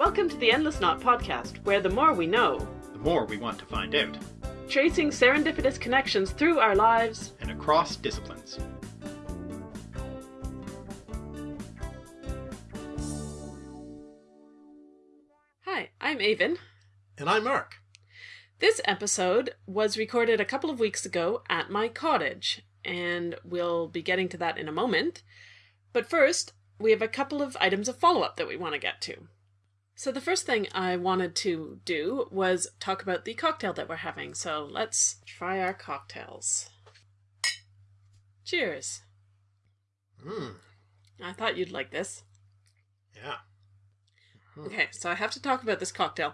Welcome to the Endless Knot podcast, where the more we know, the more we want to find out, tracing serendipitous connections through our lives and across disciplines. Hi, I'm Aven. And I'm Mark. This episode was recorded a couple of weeks ago at my cottage, and we'll be getting to that in a moment. But first, we have a couple of items of follow up that we want to get to. So, the first thing I wanted to do was talk about the cocktail that we're having. So, let's try our cocktails. Cheers. Mmm. I thought you'd like this. Yeah. Mm. Okay, so I have to talk about this cocktail.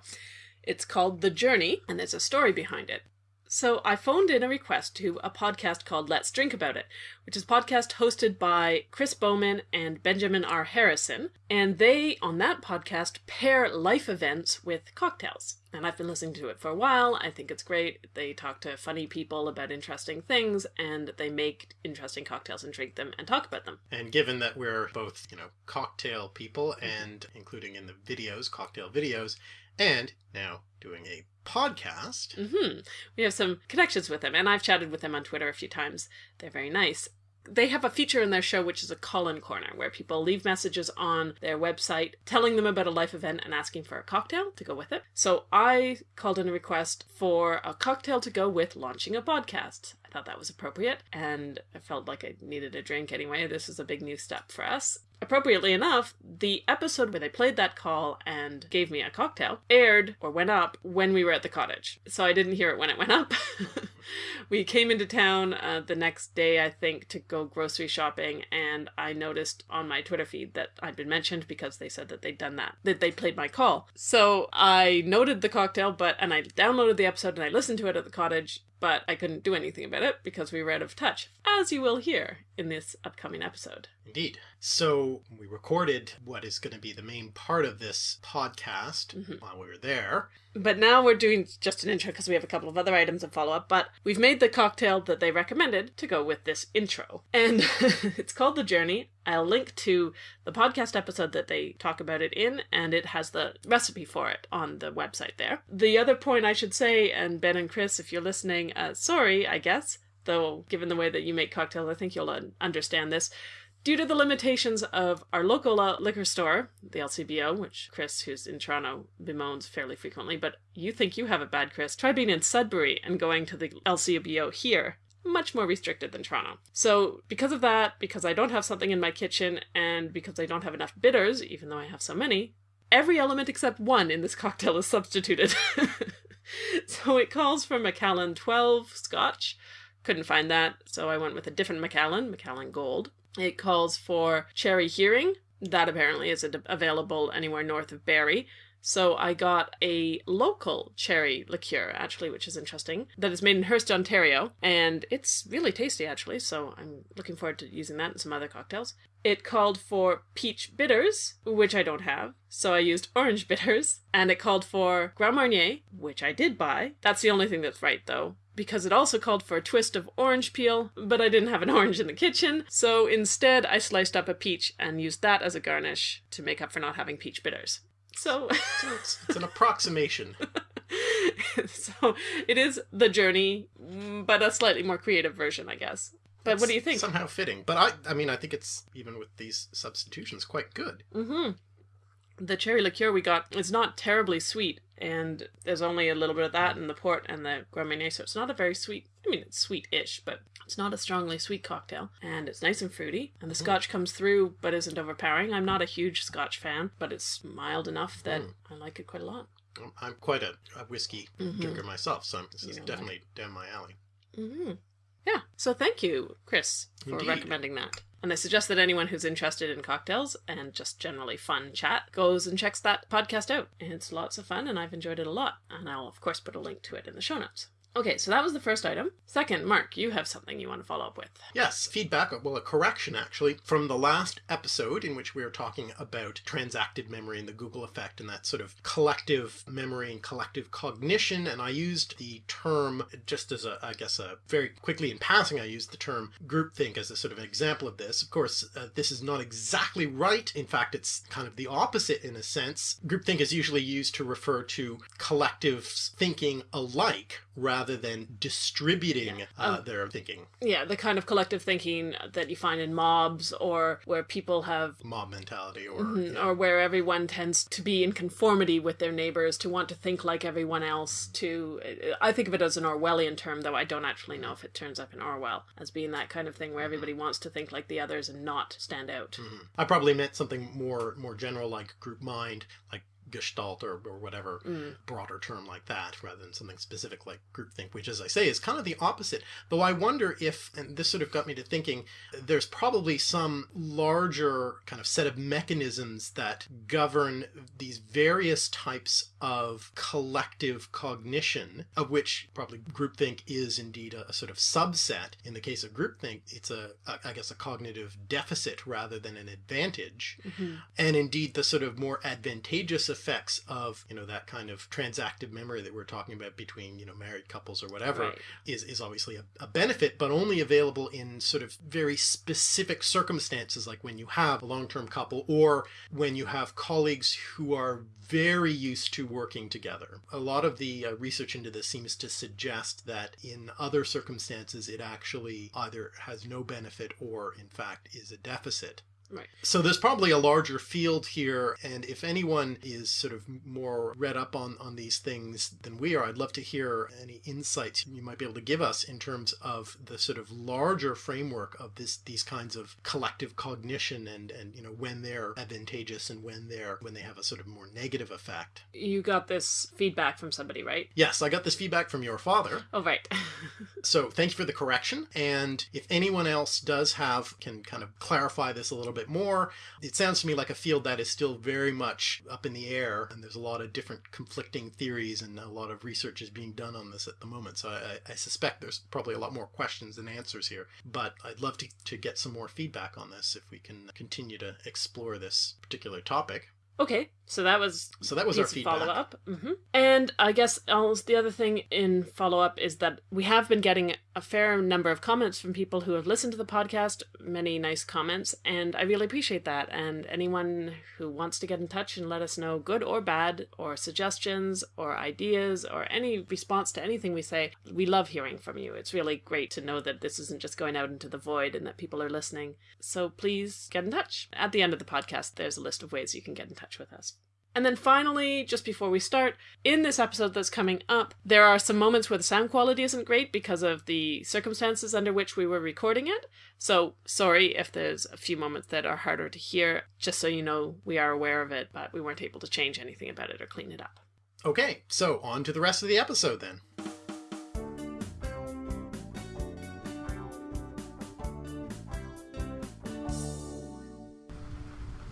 It's called The Journey, and there's a story behind it. So I phoned in a request to a podcast called Let's Drink About It, which is a podcast hosted by Chris Bowman and Benjamin R. Harrison. And they, on that podcast, pair life events with cocktails. And I've been listening to it for a while. I think it's great. They talk to funny people about interesting things and they make interesting cocktails and drink them and talk about them. And given that we're both, you know, cocktail people and including in the videos, cocktail videos, and now doing a podcast. Mm-hmm. We have some connections with them, and I've chatted with them on Twitter a few times. They're very nice. They have a feature in their show which is a call in corner where people leave messages on their website telling them about a life event and asking for a cocktail to go with it. So I called in a request for a cocktail to go with launching a podcast. I thought that was appropriate and I felt like I needed a drink anyway. This is a big new step for us. Appropriately enough, the episode where they played that call and gave me a cocktail aired or went up when we were at the cottage. So I didn't hear it when it went up. we came into town uh, the next day, I think, to go grocery shopping, and I noticed on my Twitter feed that I'd been mentioned because they said that they'd done that, that they played my call. So I noted the cocktail, but and I downloaded the episode and I listened to it at the cottage, but I couldn't do anything about it because we were out of touch, as you will hear in this upcoming episode. Indeed. So we recorded what is going to be the main part of this podcast mm-hmm. while we were there. But now we're doing just an intro because we have a couple of other items of follow up. But we've made the cocktail that they recommended to go with this intro. And it's called The Journey. I'll link to the podcast episode that they talk about it in, and it has the recipe for it on the website there. The other point I should say, and Ben and Chris, if you're listening, uh, sorry, I guess, though given the way that you make cocktails, I think you'll understand this. Due to the limitations of our local uh, liquor store, the LCBO, which Chris, who's in Toronto, bemoans fairly frequently, but you think you have it bad, Chris. Try being in Sudbury and going to the LCBO here. Much more restricted than Toronto. So, because of that, because I don't have something in my kitchen, and because I don't have enough bitters, even though I have so many, every element except one in this cocktail is substituted. so it calls for Macallan 12 Scotch. Couldn't find that, so I went with a different Macallan, Macallan Gold. It calls for cherry Heering. That apparently isn't available anywhere north of Barrie. So I got a local cherry liqueur, actually, which is interesting, that is made in Hearst, Ontario, and it's really tasty, actually, so I'm looking forward to using that in some other cocktails. It called for peach bitters, which I don't have, so I used orange bitters, and it called for Grand Marnier, which I did buy. That's the only thing that's right, though because it also called for a twist of orange peel, but I didn't have an orange in the kitchen, so instead I sliced up a peach and used that as a garnish to make up for not having peach bitters. So, so it's, it's an approximation. so it is the journey, but a slightly more creative version, I guess. But it's what do you think? Somehow fitting, but I, I mean, I think it's even with these substitutions quite good. Mm-hmm. The cherry liqueur we got is not terribly sweet, and there's only a little bit of that in the port and the Grand so it's not a very sweet. I mean, it's sweet-ish, but it's not a strongly sweet cocktail, and it's nice and fruity. And the mm. Scotch comes through, but isn't overpowering. I'm not a huge Scotch fan, but it's mild enough that mm. I like it quite a lot. I'm quite a, a whiskey mm-hmm. drinker myself, so this is definitely down my alley. Mm-hmm. Yeah. So thank you, Chris, for Indeed. recommending that. And I suggest that anyone who's interested in cocktails and just generally fun chat goes and checks that podcast out. It's lots of fun and I've enjoyed it a lot. And I'll, of course, put a link to it in the show notes. Okay, so that was the first item. Second, Mark, you have something you want to follow up with. Yes, feedback, well, a correction actually, from the last episode in which we were talking about transactive memory and the Google effect and that sort of collective memory and collective cognition. And I used the term just as a, I guess, a very quickly in passing, I used the term groupthink as a sort of example of this. Of course, uh, this is not exactly right. In fact, it's kind of the opposite in a sense. Groupthink is usually used to refer to collective thinking alike rather than distributing Yeah. uh, Um, their thinking. Yeah, the kind of collective thinking that you find in mobs or where people have mob mentality or Mhm, yeah. or where everyone tends to be in conformity with their neighbors, to want to think like everyone else. To I think of it as an Orwellian term, though I don't actually know if it turns up in Orwell as being that kind of thing where everybody wants to think like the others and not stand out. Mhm. I probably meant something more more general like group mind, like Gestalt or, or whatever Mm. broader term like that, rather than something specific like groupthink, which, as I say, is kind of the opposite. Though I wonder if, and this sort of got me to thinking, there's probably some larger kind of set of mechanisms that govern these various types of collective cognition, of which probably groupthink is indeed a, a sort of subset. In the case of groupthink, it's a, a, I guess, a cognitive deficit rather than an advantage Mhm. and indeed the sort of more advantageous effects of you know that kind of transactive memory that we're talking about between you know married couples or whatever Right. is is obviously a, a benefit but only available in sort of very specific circumstances like when you have a long-term couple or when you have colleagues who are very used to working together. A lot of the uh, research into this seems to suggest that in other circumstances it actually either has no benefit or in fact is a deficit. Right. So there's probably a larger field here, and if anyone is sort of more read up on, on these things than we are, I'd love to hear any insights you might be able to give us in terms of the sort of larger framework of this these kinds of collective cognition and, and you know when they're advantageous and when they're when they have a sort of more negative effect. You got this feedback from somebody, right? Yes, I got this feedback from your father. Oh, right. So thanks for the correction. And if anyone else does have, can kind of clarify this a little bit more, it sounds to me like a field that is still very much up in the air. And there's a lot of different conflicting theories and a lot of research is being done on this at the moment. So I, I suspect there's probably a lot more questions than answers here. But I'd love to, to get some more feedback on this if we can continue to explore this particular topic. Okay, so that was So that was our feedback. follow up. hmm And I guess almost the other thing in follow up is that we have been getting a fair number of comments from people who have listened to the podcast, many nice comments, and I really appreciate that. And anyone who wants to get in touch and let us know good or bad, or suggestions, or ideas, or any response to anything we say, we love hearing from you. It's really great to know that this isn't just going out into the void and that people are listening. So please get in touch. At the end of the podcast, there's a list of ways you can get in touch with us. And then finally, just before we start, in this episode that's coming up, there are some moments where the sound quality isn't great because of the circumstances under which we were recording it. So, sorry if there's a few moments that are harder to hear, just so you know we are aware of it, but we weren't able to change anything about it or clean it up. Okay, so on to the rest of the episode then.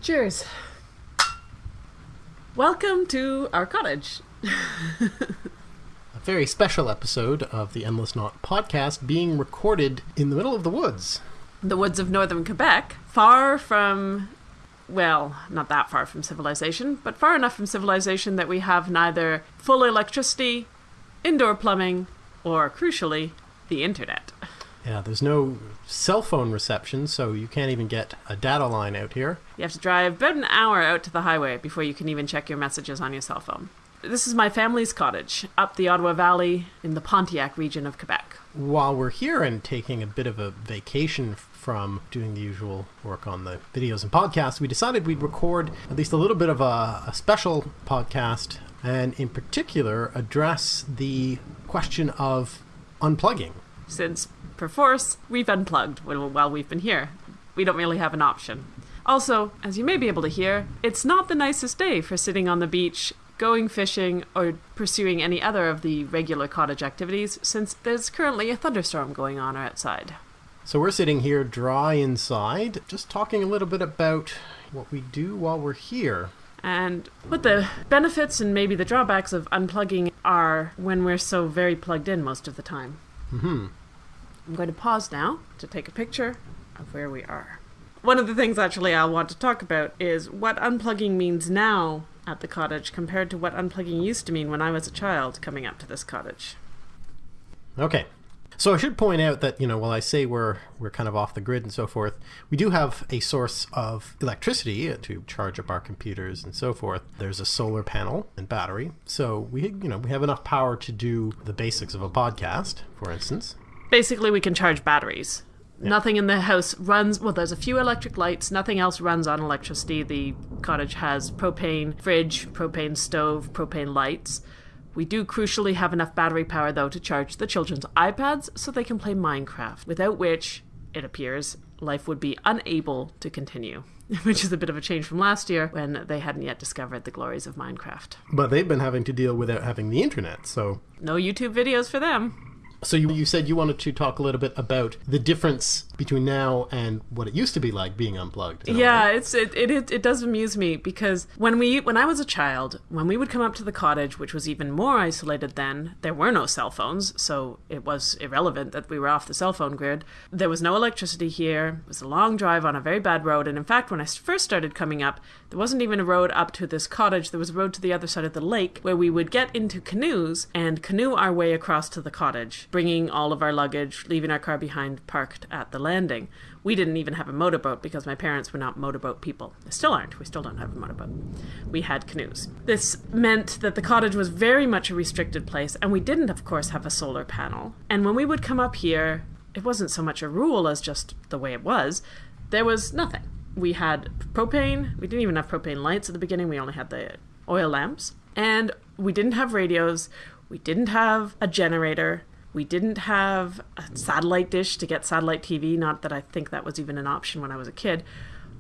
Cheers. Welcome to our cottage. A very special episode of the Endless Knot podcast being recorded in the middle of the woods. the woods of northern Quebec, far from, well, not that far from civilization, but far enough from civilization that we have neither full electricity, indoor plumbing, or, crucially, the internet. Yeah, there's no cell phone reception, so you can't even get a data line out here. You have to drive about an hour out to the highway before you can even check your messages on your cell phone. This is my family's cottage, up the Ottawa Valley in the Pontiac region of Quebec. While we're here and taking a bit of a vacation from doing the usual work on the videos and podcasts, we decided we'd record at least a little bit of a, a special podcast and, in particular, address the question of unplugging. since perforce we've unplugged while while we've been here. We don't really have an option. Also, as you may be able to hear, it's not the nicest day for sitting on the beach, going fishing, or pursuing any other of the regular cottage activities since there's currently a thunderstorm going on outside. So we're sitting here dry inside, just talking a little bit about what we do while we're here. and what the benefits and maybe the drawbacks of unplugging are when we're so very plugged in most of the time. hmm I'm going to pause now to take a picture of where we are. One of the things actually I'll want to talk about is what unplugging means now at the cottage compared to what unplugging used to mean when I was a child coming up to this cottage. Okay. So I should point out that, you know, while I say we're we're kind of off the grid and so forth, we do have a source of electricity to charge up our computers and so forth. There's a solar panel and battery. So we you know, we have enough power to do the basics of a podcast, for instance. Basically, we can charge batteries. Nothing in the house runs, well, there's a few electric lights, nothing else runs on electricity. The cottage has propane fridge, propane stove, propane lights. We do crucially have enough battery power, though, to charge the children's iPads so they can play Minecraft, without which, it appears, life would be unable to continue. Which is a bit of a change from last year when they hadn't yet discovered the glories of Minecraft. But they've been having to deal without having the internet. So No YouTube videos for them. So you, you said you wanted to talk a little bit about the difference between now and what it used to be like being unplugged. Yeah, it's it, it it it does amuse me because when we when I was a child, when we would come up to the cottage, which was even more isolated then, there were no cell phones, so it was irrelevant that we were off the cell phone grid. There was no electricity here. It was a long drive on a very bad road, and in fact, when I first started coming up, there wasn't even a road up to this cottage. There was a road to the other side of the lake where we would get into canoes and canoe our way across to the cottage, bringing all of our luggage, leaving our car behind parked at the landing. We didn't even have a motorboat because my parents were not motorboat people. They still aren't. We still don't have a motorboat. We had canoes. This meant that the cottage was very much a restricted place, and we didn't, of course, have a solar panel. And when we would come up here, it wasn't so much a rule as just the way it was. There was nothing. We had propane. We didn't even have propane lights at the beginning. We only had the oil lamps. And we didn't have radios. We didn't have a generator. We didn't have a satellite dish to get satellite TV. Not that I think that was even an option when I was a kid.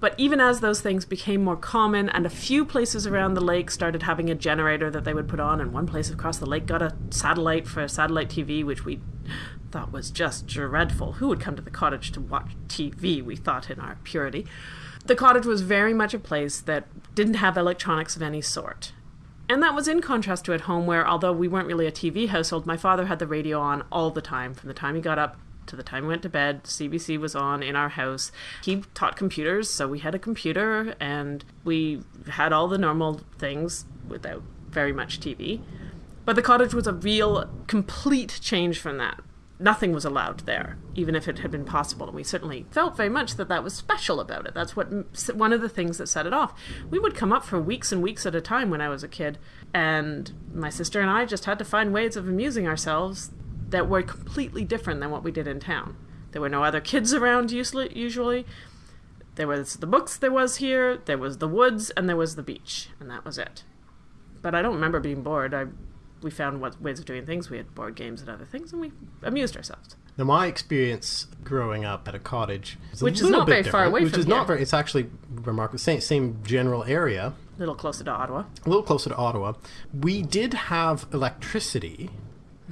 But even as those things became more common, and a few places around the lake started having a generator that they would put on, and one place across the lake got a satellite for satellite TV, which we thought was just dreadful. Who would come to the cottage to watch TV? We thought in our purity. The cottage was very much a place that didn't have electronics of any sort. And that was in contrast to at home, where although we weren't really a TV household, my father had the radio on all the time, from the time he got up to the time we went to bed. CBC was on in our house. He taught computers, so we had a computer and we had all the normal things without very much TV. But the cottage was a real, complete change from that. Nothing was allowed there, even if it had been possible. And we certainly felt very much that that was special about it. That's what one of the things that set it off. We would come up for weeks and weeks at a time when I was a kid, and my sister and I just had to find ways of amusing ourselves that were completely different than what we did in town. There were no other kids around usually. There was the books there was here, there was the woods, and there was the beach, and that was it. But I don't remember being bored. I we found what ways of doing things. We had board games and other things, and we amused ourselves. Now, my experience growing up at a cottage, is a Which is not very far away which from is here. not very. It's actually remarkable. Same same general area, A little closer to Ottawa. a little closer to Ottawa. We did have electricity.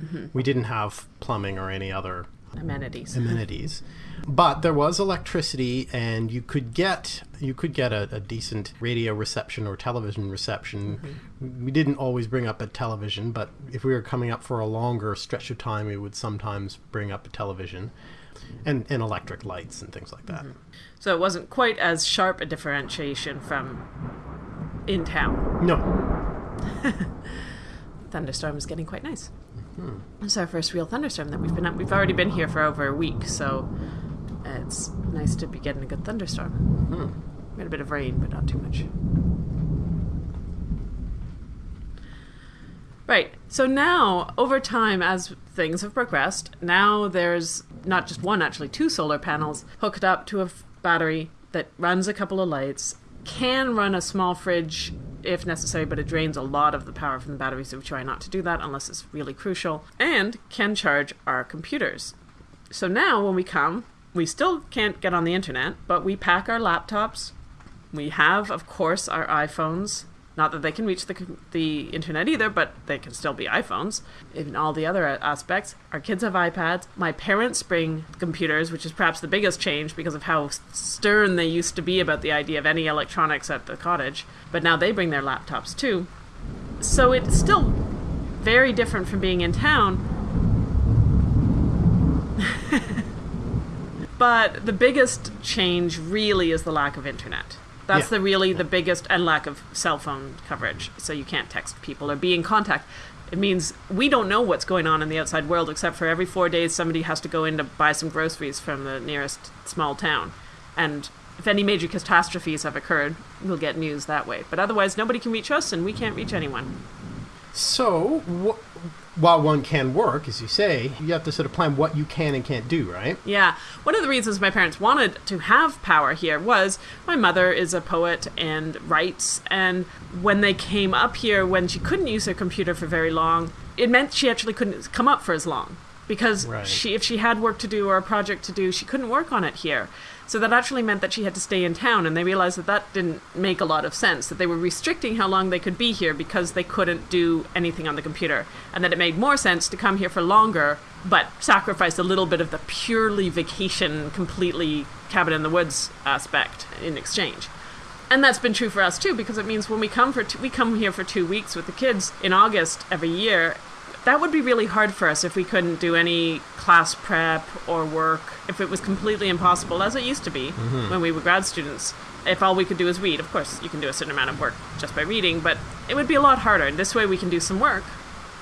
Mm-hmm. We didn't have plumbing or any other Amenities. amenities, but there was electricity, and you could get you could get a, a decent radio reception or television reception. Mm-hmm. We didn't always bring up a television, but if we were coming up for a longer stretch of time, we would sometimes bring up a television. And, and electric lights and things like that. So it wasn't quite as sharp a differentiation from in town. No, Thunderstorm is getting quite nice. Hmm. It's our first real thunderstorm that we've been at. We've already been here for over a week, so it's nice to be getting a good thunderstorm. We had a bit of rain, but not too much. Right. So now, over time, as things have progressed, now there's not just one, actually two solar panels hooked up to a battery that runs a couple of lights, can run a small fridge if necessary, but it drains a lot of the power from the battery, so we try not to do that unless it's really crucial, and can charge our computers. So now, when we come, we still can't get on the internet, but we pack our laptops. We have, of course, our iPhones Not that they can reach the, the internet either, but they can still be iPhones. In all the other aspects, our kids have iPads. My parents bring computers, which is perhaps the biggest change because of how stern they used to be about the idea of any electronics at the cottage. But now they bring their laptops too. So it's still very different from being in town. but the biggest change really is the lack of internet. That's Yeah. the really the biggest and lack of cell phone coverage. So you can't text people or be in contact. It means we don't know what's going on in the outside world except for every 4 days somebody has to go in to buy some groceries from the nearest small town. And if any major catastrophes have occurred, we'll get news that way. But otherwise nobody can reach us and we can't reach anyone. So, wh- while one can work, as you say, you have to sort of plan what you can and can't do, right? Yeah. One of the reasons my parents wanted to have power here was my mother is a poet and writes. And when they came up here, when she couldn't use her computer for very long, it meant she actually couldn't come up for as long. Because Right. she, if she had work to do or a project to do, she couldn't work on it here. So that actually meant that she had to stay in town, and they realized that that didn't make a lot of sense. That they were restricting how long they could be here because they couldn't do anything on the computer, and that it made more sense to come here for longer, but sacrifice a little bit of the purely vacation, completely cabin in the woods aspect in exchange. And that's been true for us too, because it means when we come for we come here for two weeks with the kids in August every year. That would be really hard for us if we couldn't do any class prep or work. If it was completely impossible, as it used to be mm-hmm. when we were grad students. If all we could do is read, of course, you can do a certain amount of work just by reading, but it would be a lot harder. And this way, we can do some work.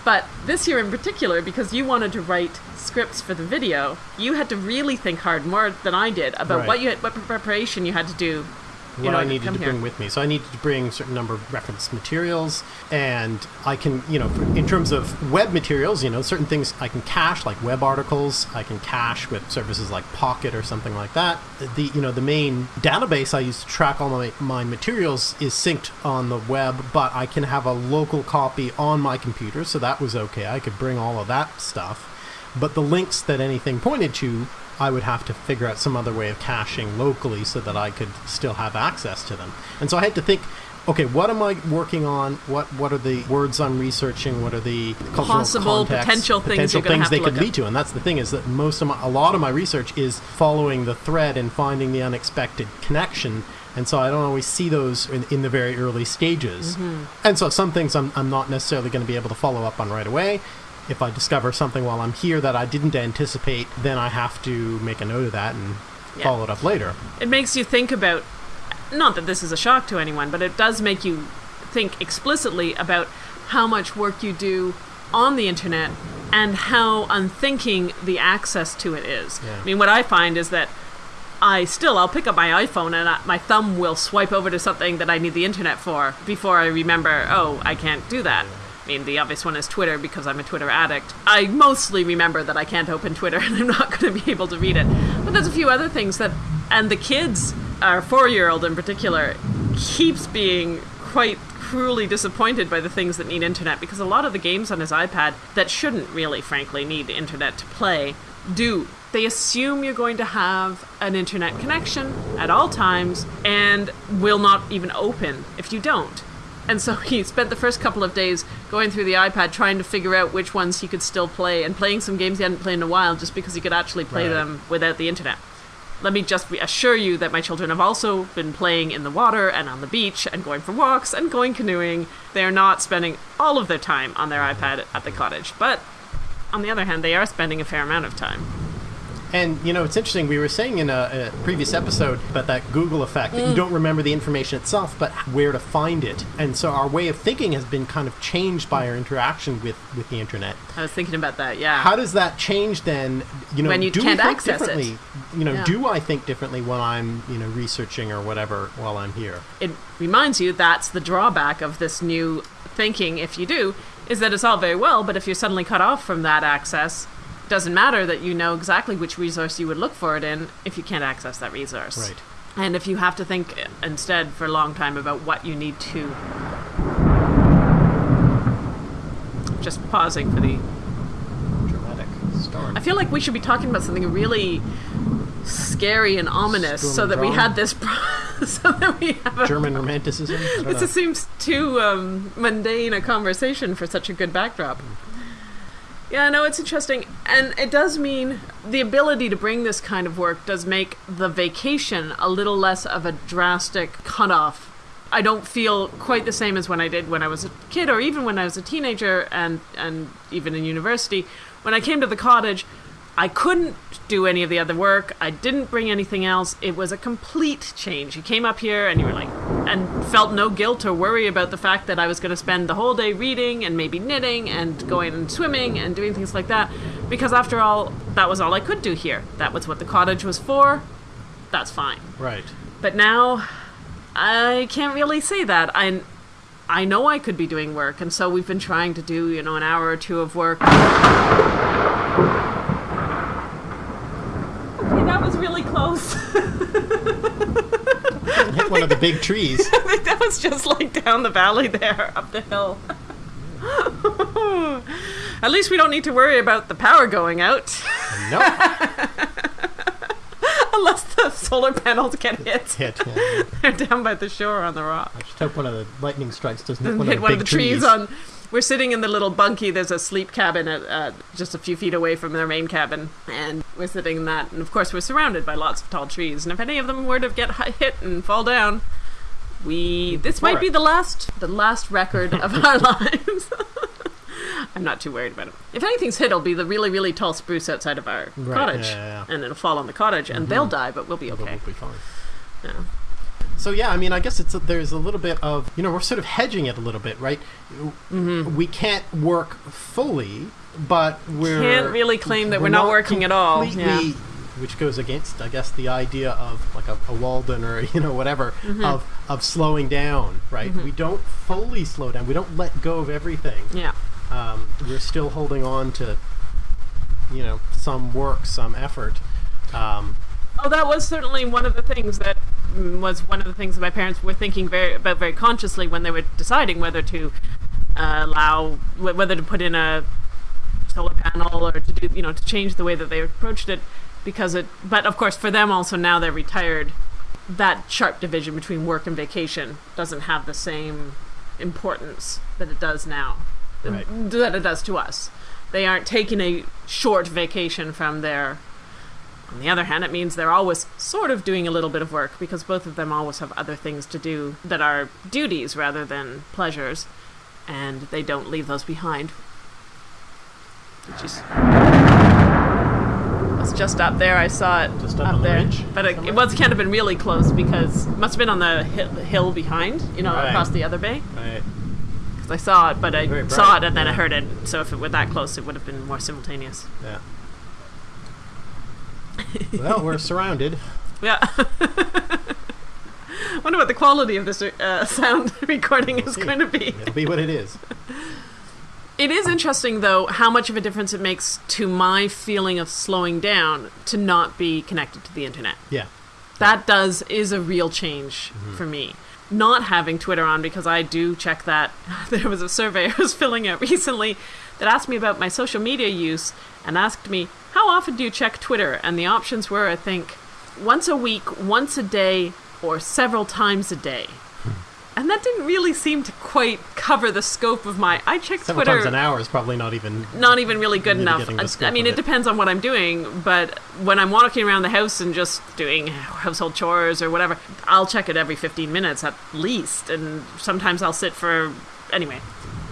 But this year in particular, because you wanted to write scripts for the video, you had to really think hard more than I did about Right. what you had, what preparation you had to do what I needed to here. bring with me. So I needed to bring a certain number of reference materials, and I can, you know, in terms of web materials, you know, certain things I can cache, like web articles. I can cache with services like Pocket or something like that. The, you know, the main database I use to track all my, my materials is synced on the web, but I can have a local copy on my computer, so that was okay. I could bring all of that stuff. But the links that anything pointed to, I would have to figure out some other way of caching locally so that I could still have access to them. And so I had to think, okay, what am I working on? What what are the words I'm researching? What are the Possible, contexts, potential things potential things they could lead to? And that's the thing is that most of my, a lot of my research is following the thread and finding the unexpected connection. And so I don't always see those in, in the very early stages. Mm-hmm. And so some things I'm, I'm not necessarily going to be able to follow up on right away. If I discover something while I'm here that I didn't anticipate, then I have to make a note of that and Yeah. follow it up later. it makes you think about not that this is a shock to anyone but it does make you think explicitly about how much work you do on the internet and how unthinking the access to it is Yeah. i mean what i find is that i still i'll pick up my iphone and I, my thumb will swipe over to something that i need the internet for before i remember oh i can't do that mean, the obvious one is Twitter because I'm a Twitter addict. I mostly remember that I can't open Twitter and I'm not going to be able to read it. But there's a few other things that, and the kids, our four year old in particular, keeps being quite cruelly disappointed by the things that need internet because a lot of the games on his iPad that shouldn't really, frankly, need internet to play do. They assume you're going to have an internet connection at all times and will not even open if you don't. And so he spent the first couple of days going through the iPad trying to figure out which ones he could still play and playing some games he hadn't played in a while just because he could actually play Right. them without the internet. Let me just assure you that my children have also been playing in the water and on the beach and going for walks and going canoeing. They are not spending all of their time on their iPad at the cottage. But on the other hand, they are spending a fair amount of time. And you know, it's interesting. We were saying in a, a previous episode about that Google effect that you mm. don't remember the information itself, but where to find it. And so our way of thinking has been kind of changed by our interaction with with the internet. I was thinking about that, yeah. How does that change then? You know, When you do can't we think access it. You know, Yeah. do I think differently when I'm you know researching or whatever while I'm here? it reminds you that's the drawback of this new thinking if you do is that it's all very well but if you're suddenly cut off from that access doesn't matter that you know exactly which resource you would look for it in if you can't access that resource Right. and if you have to think instead for a long time about what you need to just pausing for the Dramatic storm. I feel like we should be talking about something really scary and ominous Storm so that we had this pro- so that we have a German romanticism. This know. seems too um, mundane a conversation for such a good backdrop. Yeah, no, it's interesting. And it does mean the ability to bring this kind of work does make the vacation a little less of a drastic cutoff. I don't feel quite the same as when I did when I was a kid or even when I was a teenager and, and even in university. When I came to the cottage, I couldn't do any of the other work. I didn't bring anything else. It was a complete change. You came up here and you were like, and felt no guilt or worry about the fact that I was going to spend the whole day reading and maybe knitting and going and swimming and doing things like that. Because after all, that was all I could do here. That was what the cottage was for. That's fine. right. But now, I can't really say that. I, I know I could be doing work, and so we've been trying to do, you know, an hour or two of work. Okay, that was really close. Hit one of the big trees. I think that was just like down the valley there, up the hill. At least we don't need to worry about the power going out, no, unless the solar panels get hit. hit. Yeah. They're down by the shore on the rock. I just hope one of the lightning strikes doesn't hit one hit of the one of the trees, on. We're sitting in the little bunkie. There's a sleep cabin at, uh, just a few feet away from their main cabin, and we're sitting in that. And of course, we're surrounded by lots of tall trees. And if any of them were to get hit and fall down, we this might for be the last the last record of our lives. I'm not too worried about it. If anything's hit, it'll be the really really tall spruce outside of our Right, cottage, yeah, yeah, and it'll fall on the cottage, and they'll die, but we'll be But okay. We'll be fine. Yeah. So yeah, I mean, I guess it's a, there's a little bit of you know we're sort of hedging it a little bit, right? Mm-hmm. We can't work fully, but we're Can't really claim that we're not working at all, yeah. Which goes against, I guess, the idea of like a, a Walden or you know whatever Mm-hmm. of of slowing down, right? We don't fully slow down. We don't let go of everything. Yeah. Um, we're still holding on to you know some work, some effort. Um, Oh, that was certainly one of the things that was one of the things that my parents were thinking very about very consciously when they were deciding whether to uh, allow wh- whether to put in a solar panel or to do you know to change the way that they approached it because it but of course for them also now they're retired that sharp division between work and vacation doesn't have the same importance that it does now Right. that it does to us they aren't taking a short vacation from their on the other hand, it means they're always sort of doing a little bit of work because both of them always have other things to do that are duties rather than pleasures, and they don't leave those behind. Which is. It's just up there. I saw it Just up the there, but it, it was can't have been really close because it must have been on the hill, hill behind, you know, Right. across the other bay. right. I saw it, but I Very saw bright, it and then I heard it. So if it were that close, it would have been more simultaneous. Yeah. well, we're surrounded. Yeah. Wonder what the quality of this uh, sound recording is see. going to be. It'll be what it is. It is interesting, though, how much of a difference it makes to my feeling of slowing down to not be connected to the internet. Yeah. That does is a real change for me. Not having Twitter on because I do check that. There was a survey I was filling out recently that asked me about my social media use and asked me, How often do you check Twitter? And the options were, I think, once a week, once a day, or several times a day. And that didn't really seem to quite cover the scope of my. I check Several Twitter times an hour is probably not even. not even really good enough. I, I mean, it it. depends on what I'm doing, but when I'm walking around the house and just doing household chores or whatever, I'll check it every 15 minutes at least, and sometimes I'll sit for. Anyway,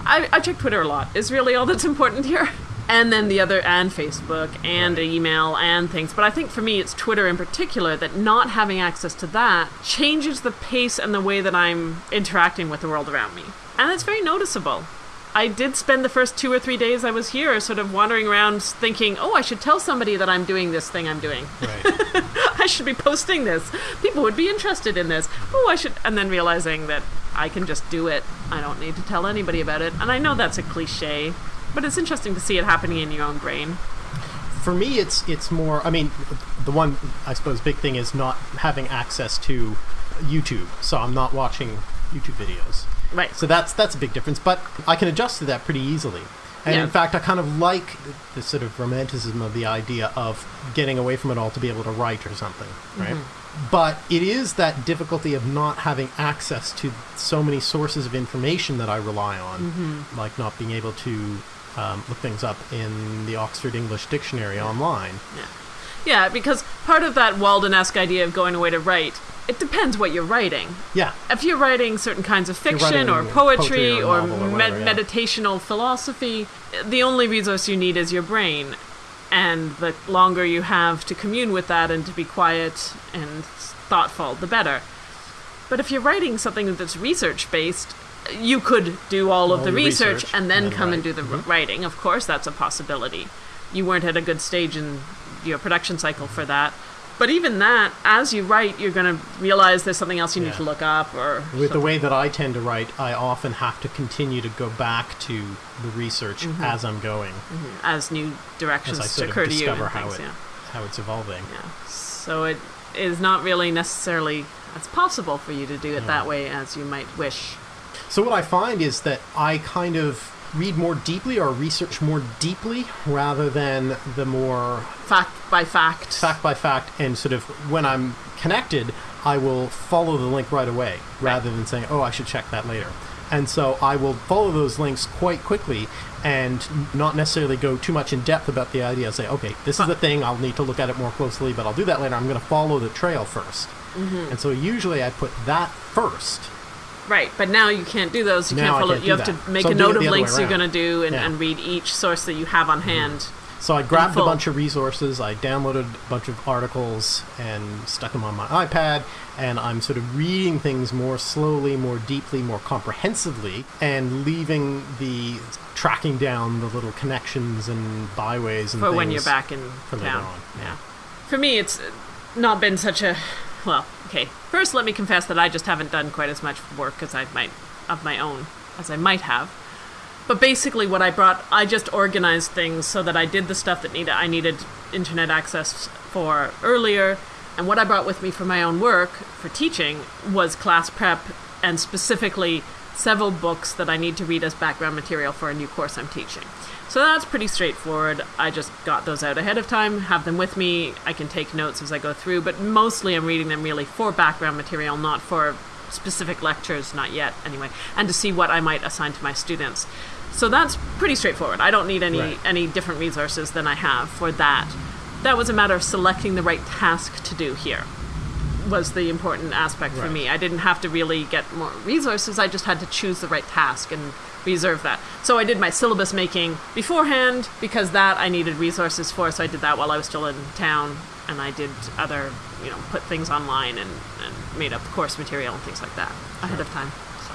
I, I check Twitter a lot, is really all that's important here. And then the other, and Facebook, and email, and things. But I think for me, it's Twitter in particular that not having access to that changes the pace and the way that I'm interacting with the world around me. And it's very noticeable. I did spend the first two or three days I was here sort of wandering around thinking, oh, I should tell somebody that I'm doing this thing I'm doing. Right. I should be posting this. People would be interested in this. Oh, I should. And then realizing that I can just do it. I don't need to tell anybody about it. And I know that's a cliche, but it's interesting to see it happening in your own brain. For me, it's it's more. I mean, the one I suppose big thing is not having access to YouTube, so I'm not watching YouTube videos. Right. So that's that's a big difference, but I can adjust to that pretty easily. And Yeah. in fact, I kind of like the sort of romanticism of the idea of getting away from it all to be able to write or something, right? Mm-hmm. But it is that difficulty of not having access to so many sources of information that I rely on, mm-hmm. like not being able to um, look things up in the Oxford English Dictionary online. Yeah, Yeah, because part of that Walden-esque idea of going away to write, it depends what you're writing. Yeah, If you're writing certain kinds of fiction or poetry, poetry or or, or med- whatever, yeah. meditational philosophy, the only resource you need is your brain. And the longer you have to commune with that and to be quiet and thoughtful, the better. But if you're writing something that's research based, you could do all of the the research, research and then and then come and do the Mhm. writing. Of course, that's a possibility. You weren't at a good stage in your production cycle for that. But even that, as you write, you're going to realize there's something else you need to look up or with the way that I tend to write, I often have to continue to go back to the research as I'm going, as new directions as I sort occur of to you discover how things, it yeah. how it's evolving. yeah. So it is not really necessarily as possible for you to do it that way as you might wish. So what I find is that I kind of read more deeply or research more deeply rather than the more Fact by fact. fact by fact and sort of when I'm connected, I will follow the link right away rather than saying, "Oh, I should check that later." And so I will follow those links quite quickly and not necessarily go too much in depth about the idea. Say, "Okay, this is the thing. I'll need to look at it more closely, but I'll do that later. I'm going to follow the trail 1st Mm-hmm. And so usually I put that first. Right, but now you can't do those. You Now can't follow. can't you have that. to make So a note of the other way links you're going to do and, Yeah. Mm-hmm. and read each source that you have on hand. So I grabbed a bunch of resources, I downloaded a bunch of articles and stuck them on my iPad, and I'm sort of reading things more slowly, more deeply, more comprehensively, and leaving the tracking down the little connections and byways and for when you're back in for later town. on, Yeah. yeah. For me, it's not been such a well. Okay, first let me confess that I just haven't done quite as much work as I might of my own as I might have. But basically, what I brought, I just organized things so that I did the stuff that needed I needed internet access for earlier. And what I brought with me for my own work for teaching was class prep and specifically several books that I need to read as background material for a new course I'm teaching. So that's pretty straightforward. I just got those out ahead of time, have them with me. I can take notes as I go through, but mostly I'm reading them really for background material, not for specific lectures, not yet anyway, and to see what I might assign to my students. So that's pretty straightforward. I don't need any Right. any different resources than I have for that. That was a matter of selecting the right task to do here was the important aspect for me. I didn't have to really get more resources. I just had to choose the right task and reserve that. So I did my syllabus making beforehand because that I needed resources for. So I did that while I was still in town, and I did other, you know, put things online and, and made up course material and things like that ahead of time. So,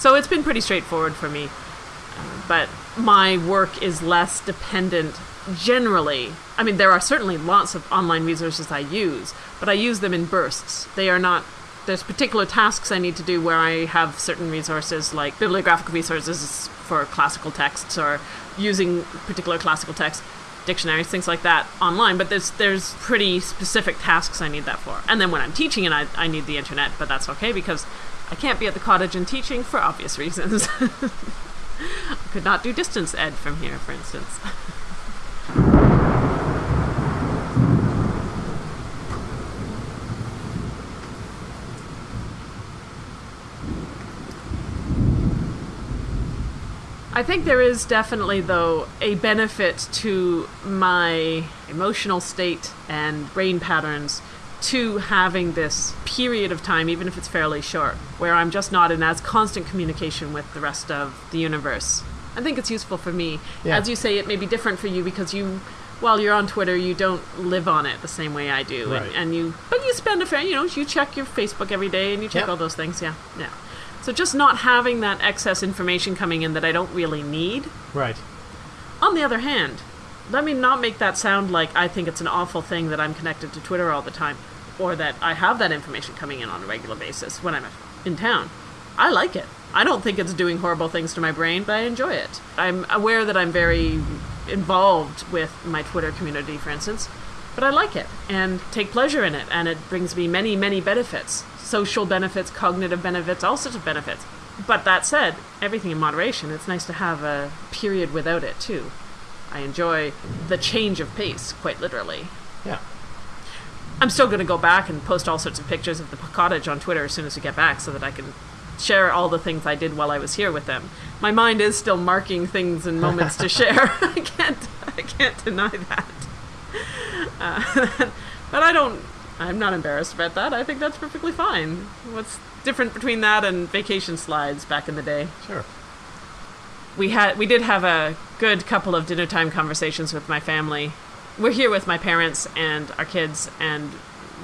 so it's been pretty straightforward for me but my work is less dependent generally. I mean, there are certainly lots of online resources I use, but I use them in bursts. They are not. There's particular tasks I need to do where I have certain resources like bibliographic resources for classical texts or using particular classical texts, dictionaries, things like that online. But there's there's pretty specific tasks I need that for. And then when I'm teaching, and I, I need the internet, but that's okay because I can't be at the cottage and teaching for obvious reasons. I could not do distance ed from here, for instance. I think there is definitely, though, a benefit to my emotional state and brain patterns to having this period of time, even if it's fairly short, where I'm just not in as constant communication with the rest of the universe. I think it's useful for me. Yeah. As you say, it may be different for you because you, while you're on Twitter, you don't live on it the same way I do, Right. and, and you, but you spend a fair, you know, you check your Facebook every day and you check Yep. all those things. Yeah, yeah. So just not having that excess information coming in that I don't really need. Right. On the other hand, let me not make that sound like I think it's an awful thing that I'm connected to Twitter all the time, or that I have that information coming in on a regular basis when I'm in town. I like it. I don't think it's doing horrible things to my brain, but I enjoy it. I'm aware that I'm very involved with my Twitter community, for instance, but I like it and take pleasure in it, and it brings me many, many benefits social benefits, cognitive benefits, all sorts of benefits. But that said, everything in moderation. It's nice to have a period without it too. I enjoy the change of pace, quite literally. Yeah. I'm still going to go back and post all sorts of pictures of the cottage on Twitter as soon as we get back so that I can share all the things I did while I was here with them. My mind is still marking things and moments to share. I can't I can't deny that. Uh, but I don't I'm not embarrassed about that. I think that's perfectly fine. What's different between that and vacation slides back in the day? Sure. We had we did have a good couple of dinner time conversations with my family. We're here with my parents and our kids and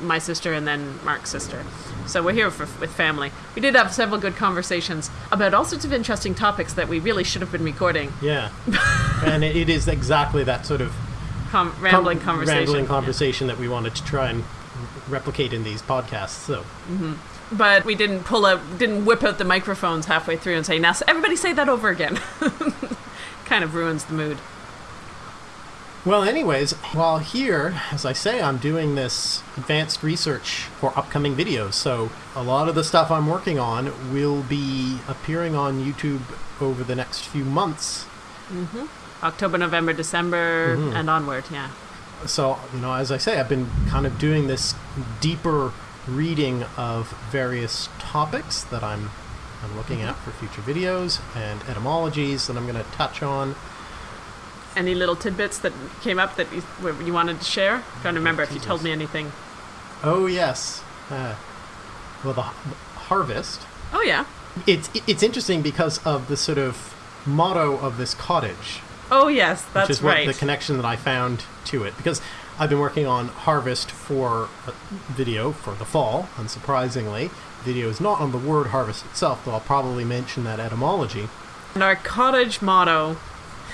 my sister and then Mark's sister. So we're here for, with family. We did have several good conversations about all sorts of interesting topics that we really should have been recording. Yeah. and it, it is exactly that sort of Com- rambling com- conversation. rambling Yeah. that we wanted to try and replicate in these podcasts. So, mm-hmm. But we didn't pull out, didn't whip out the microphones halfway through and say, "Now everybody say that over again." kind of ruins the mood. Well, anyways, while here, as I say, I'm doing this advanced research for upcoming videos. So, a lot of the stuff I'm working on will be appearing on YouTube over the next few months. October, November, December, Mm-hmm. and onward. Yeah. so you know as i say i've been kind of doing this deeper reading of various topics that i'm i'm looking at for future videos and etymologies that i'm going to touch on Any little tidbits that came up that you, you wanted to share? i trying to remember if you told me anything. oh yes uh, well the, the harvest Oh yeah. it's it's interesting because of the sort of motto of this cottage Oh yes, that's which is what right. the connection that I found to it. Because I've been working on Harvest for a video for the fall, unsurprisingly. Video is not on the word harvest itself, though I'll probably mention that etymology. And our cottage motto.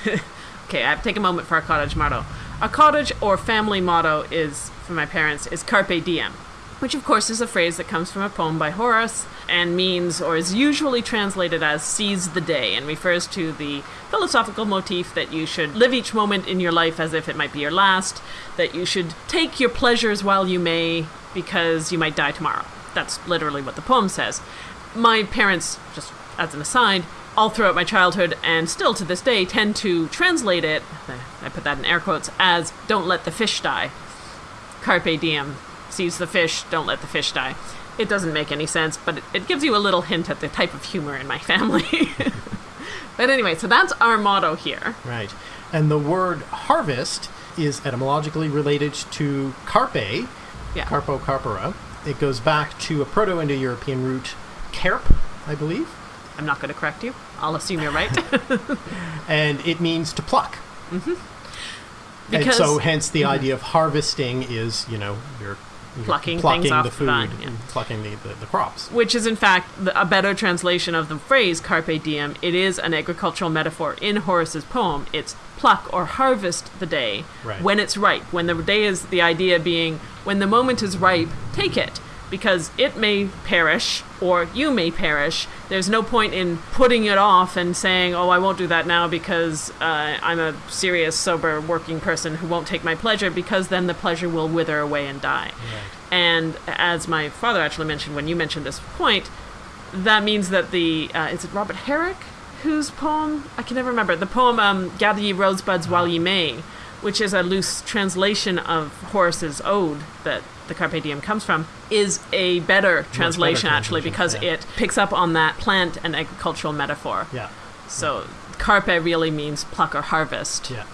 okay, I have to take a moment for our cottage motto. Our cottage or family motto is, for my parents, is carpe diem, which of course is a phrase that comes from a poem by Horace and means, or is usually translated as seize the day, and refers to the philosophical motif that you should live each moment in your life as if it might be your last, that you should take your pleasures while you may, because you might die tomorrow. That's literally what the poem says. My parents, just as an aside, all throughout my childhood and still to this day tend to translate it, I put that in air quotes, as don't let the fish die. Carpe diem. Seize the fish, don't let the fish die. It doesn't make any sense, but it, it gives you a little hint at the type of humor in my family. but anyway, so that's our motto here. Right. And the word harvest is etymologically related to carpe, Yeah. carpo carpora. It goes back to a Proto Indo European root, carp, I believe. I'm not going to correct you. I'll assume you're right. And it means to pluck. because and so hence the mm-hmm. idea of harvesting is, you know, you're, you're Plucking plucking things off the the food, vine, yeah. and plucking the, the, the crops. which is in fact the, a better translation of the phrase carpe diem. It is an agricultural metaphor in Horace's poem. It's pluck or harvest the day Right. when it's ripe. When the day is the idea being when the moment is ripe, take it because it may perish or you may perish. There's no point in putting it off and saying, "Oh, I won't do that now because uh, I'm a serious, sober, working person who won't take my pleasure," because then the pleasure will wither away and die. And as my father actually mentioned when you mentioned this point, that means that the uh, is it Robert Herrick whose poem I can never remember the poem um, "Gather Ye Rosebuds While Ye May," which is a loose translation of Horace's ode that the Carpe Diem comes from, is a better translation actually because yeah. it picks up on that plant and agricultural metaphor. Yeah. So carpe really means pluck or harvest. Yeah.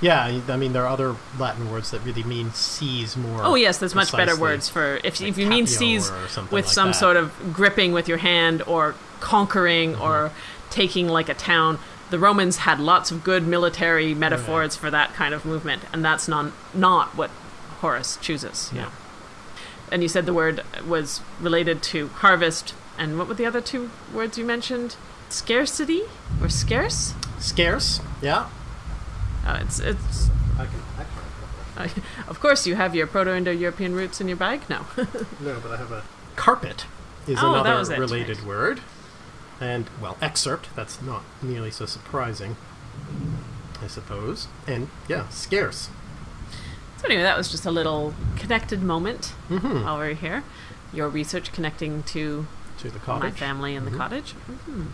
Yeah, I mean there are other Latin words that really mean seize more. Oh yes, there's much better words for if, Like if you mean seize with like some that. sort of gripping with your hand or conquering Mm-hmm. or taking like a town. The Romans had lots of good military metaphors for that kind of movement, and that's not not what Horace chooses. Yeah. And you said the word was related to harvest, and what were the other two words you mentioned? Scarcity or scarce? Scarce. Yeah. Uh, it's it's. I can, I can, of course, you have your Proto-Indo-European roots in your bag. No. no, but I have a carpet is Oh, that another related right. word. And well, excerpt, that's not nearly so surprising. I suppose. And yeah, scarce. Anyway, that was just a little connected moment Mhm. while we are here. Your research connecting to To the cottage. my family in the cottage. Mhm.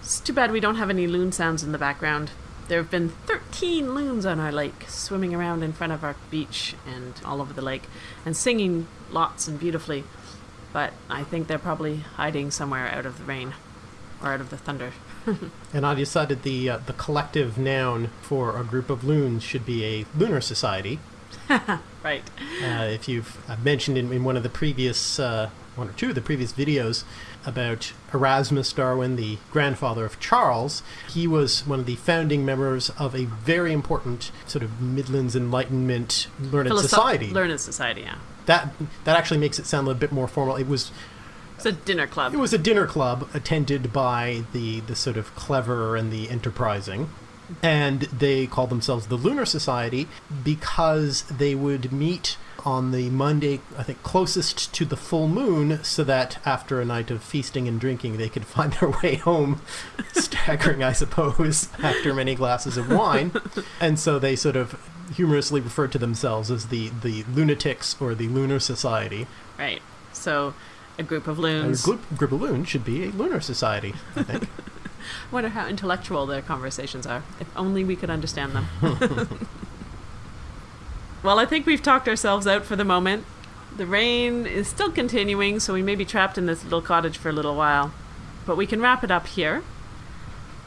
It's too bad we don't have any loon sounds in the background. There have been 13 loons on our lake, swimming around in front of our beach and all over the lake, and singing lots and beautifully. But I think they're probably hiding somewhere out of the rain or out of the thunder. And I decided the uh, the collective noun for a group of loons should be a lunar society. Right. Uh, if you've uh, mentioned in, in one of the previous, uh, one or two of the previous videos about Erasmus Darwin, the grandfather of Charles, he was one of the founding members of a very important sort of Midlands Enlightenment learned Philosoph- society. Learned society, yeah. that that actually makes it sound a little bit more formal. It was It's a dinner club. it was a dinner club attended by the the sort of clever and the enterprising. And they called themselves the Lunar Society because they would meet on the Monday, I think, closest to the full moon, so that after a night of feasting and drinking, they could find their way home, staggering, I suppose, after many glasses of wine. And so they sort of humorously referred to themselves as the, the lunatics or the Lunar Society. Right. So, a group of A loons. group, group of loons should be a lunar society, I think. I Wonder how intellectual their conversations are. If only we could understand them. well, I think we've talked ourselves out for the moment. The rain is still continuing, so we may be trapped in this little cottage for a little while. But we can wrap it up here.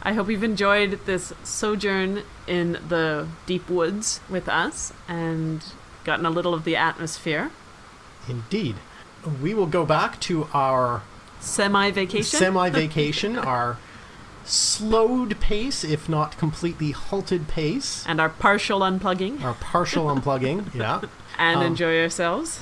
I hope you've enjoyed this sojourn in the deep woods with us and gotten a little of the atmosphere. Indeed. We will go back to our Semi vacation. semi vacation, our slowed pace, if not completely halted pace, and our partial unplugging our partial unplugging. Yeah. and Um, enjoy ourselves.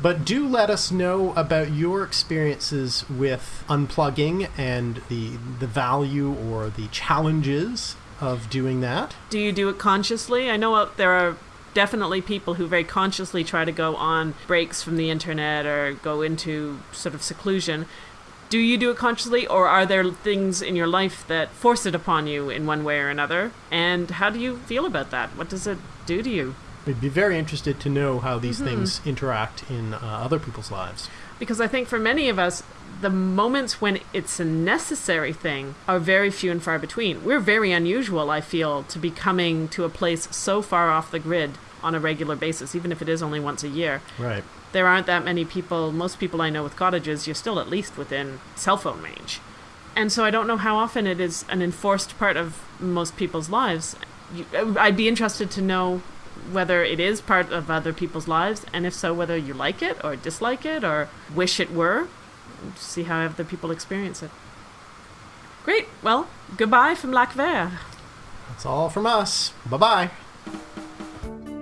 But do let us know about your experiences with unplugging and the the value or the challenges of doing that. Do you do it consciously? I know there are definitely people who very consciously try to go on breaks from the internet or go into sort of seclusion. Do you do it consciously, or are there things in your life that force it upon you in one way or another? And how do you feel about that? What does it do to you? We'd be very interested to know how these things interact in uh, other people's lives. Because I think for many of us, the moments when it's a necessary thing are very few and far between. We're very unusual, I feel, to be coming to a place so far off the grid on a regular basis, even if it is only once a year. Right. There aren't that many people, most people I know with cottages, you're still at least within cell phone range. And so I don't know how often it is an enforced part of most people's lives. Uh, I'd be interested to know whether it is part of other people's lives, and if so, whether you like it or dislike it or wish it were. See how other people experience it. Great. Well, goodbye from Lac Vert. That's all from us. Bye bye.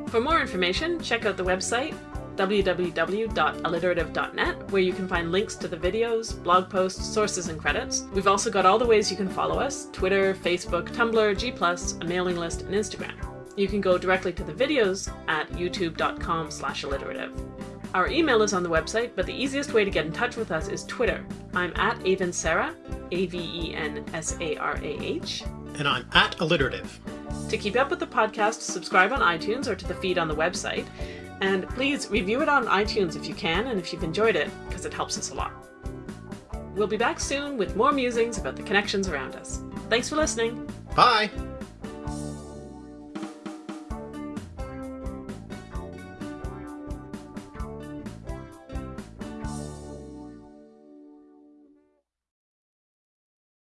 For more information, check out the website www.alliterative.net, where you can find links to the videos, blog posts, sources, and credits. We've also got all the ways you can follow us Twitter, Facebook, Tumblr, G, a mailing list, and Instagram. You can go directly to the videos at youtube.com slash alliterative. Our email is on the website, but the easiest way to get in touch with us is Twitter. I'm at Aven Sarah, A V E N S A R A H. And I'm at alliterative. To keep up with the podcast, subscribe on iTunes or to the feed on the website. And please review it on iTunes if you can and if you've enjoyed it, because it helps us a lot. We'll be back soon with more musings about the connections around us. Thanks for listening. Bye.